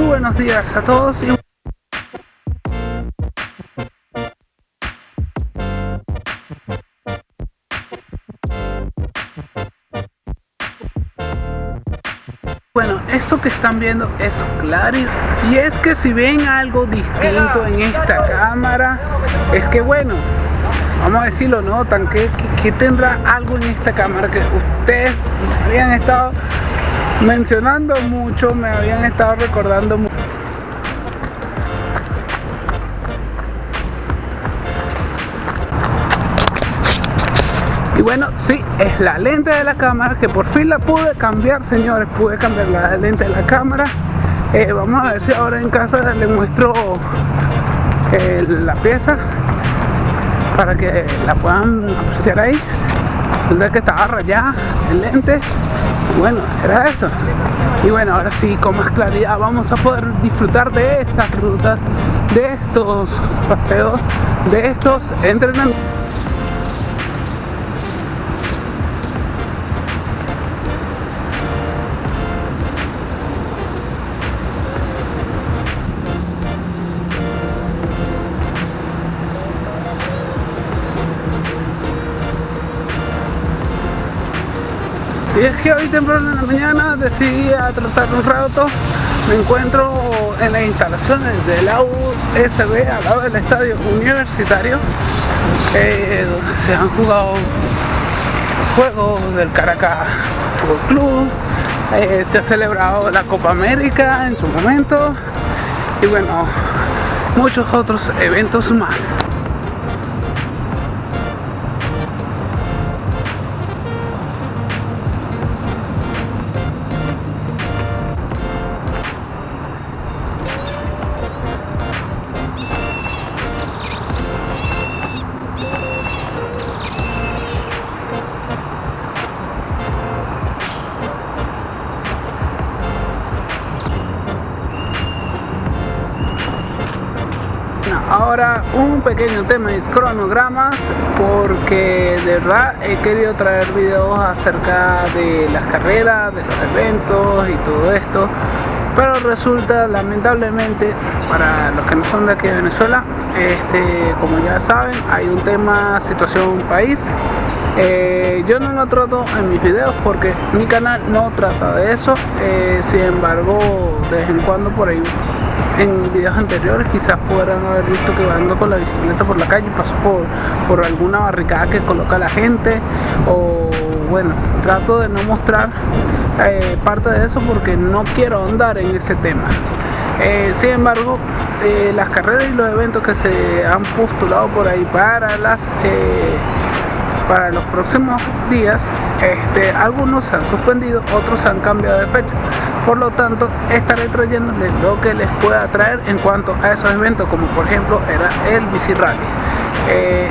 Muy buenos días a todos y Bueno, esto que están viendo es Claris y es que si ven algo distinto en esta cámara es que bueno, vamos a decirlo, notan que, que, tendrá algo en esta cámara que ustedes habían estado mencionando mucho, me habían estado recordando mucho. Y bueno, sí, es la lente de la cámara que por fin la pude cambiar, señores. Pude cambiar la lente de la cámara. Eh, vamos a ver si ahora en casa les muestro eh, la pieza para que la puedan apreciar ahí. El que estaba rayada el lente. Bueno, era eso. Y bueno, ahora sí, con más claridad vamos a poder disfrutar de estas rutas, de estos paseos, de estos entrenamientos. Y es que hoy temprano en la mañana decidí a tratar un rato. Me encuentro en las instalaciones de la USB al lado del estadio universitario eh, donde se han jugado juegos del Caracas Fútbol Club. Eh, se ha celebrado la Copa América en su momento. Y bueno muchos otros eventos más ahora un pequeño tema de cronogramas porque de verdad he querido traer videos acerca de las carreras, de los eventos y todo esto pero resulta lamentablemente para los que no son de aquí de Venezuela este, como ya saben hay un tema situación país eh, yo no lo trato en mis videos porque mi canal no trata de eso. Eh, sin embargo de vez en cuando por ahí en videos anteriores quizás podrán haber visto que ando con la bicicleta por la calle paso por, por alguna barricada que coloca la gente. O bueno trato de no mostrar eh, parte de eso porque no quiero andar en ese tema. Sin embargo las carreras y los eventos que se han postulado por ahí para las para los próximos días este, algunos se han suspendido, otros se han cambiado de fecha. Por lo tanto estaré trayéndoles lo que les pueda traer en cuanto a esos eventos como por ejemplo era el bici rally eh,